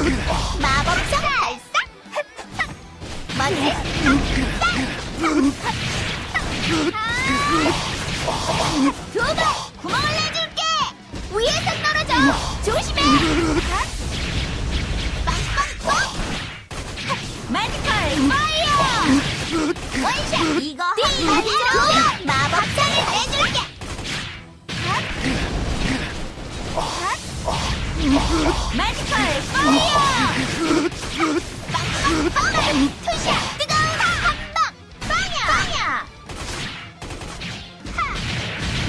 마법성 발사! 먼지! 두번 구멍을 내줄게! 위에서 떨어져! 조심해! 빵빵빵! 마지컬 파이어! 원샷! 이거 한번 마법성을 내줄게! 마지컬 파이어! 빵빵빵! 투샷! 뜨거운 한방! 빵야! 빵야!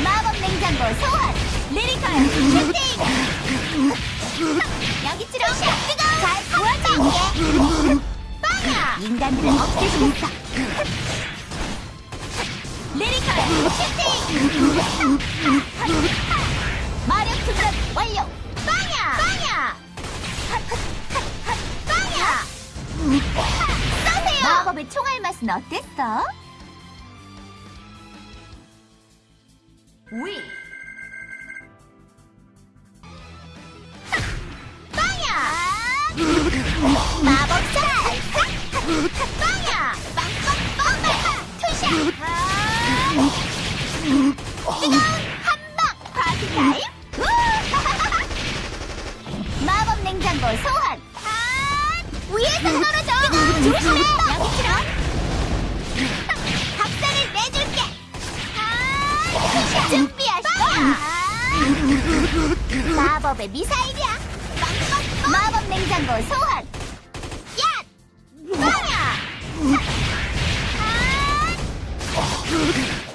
마법 냉장고 소환! 리리컬 슈팅! 여기처럼 뜨거운 잘 도와줄게! 빵야! 인간들은 없애주겠어! 리리컬 슈팅! 마력 충전 완료! 마법의 총알 맛은 어땠어? 위! 빵야! 마법사! 빵야! 빵빵빵! 투샷! 뜨거운 한방! Party time! 우! 마법 냉장고 소환! 위에서 떨어져! 조심해! 박살을 내줄게! Two shot! 준비하시고! 마법의 미사일이야! 마법 냉장고 소환! 야! 빵야!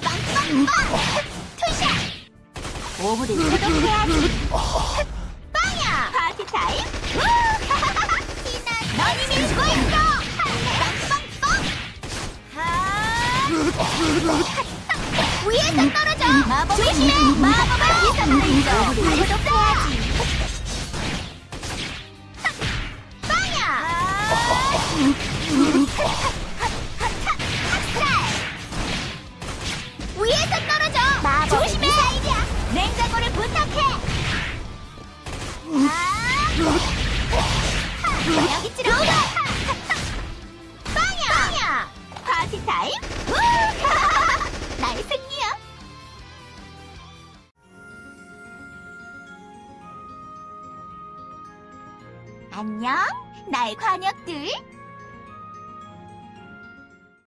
빵빵빵! 투샷! 오브를 소독해야지! 빵야! 파티 타임! 떨어져! 마법 조심해! 마법을! 소독해야지! 위에서 떨어져! 조심해! 냉장고를 부탁해! 여기 들어오가 안녕, 나의 관역들.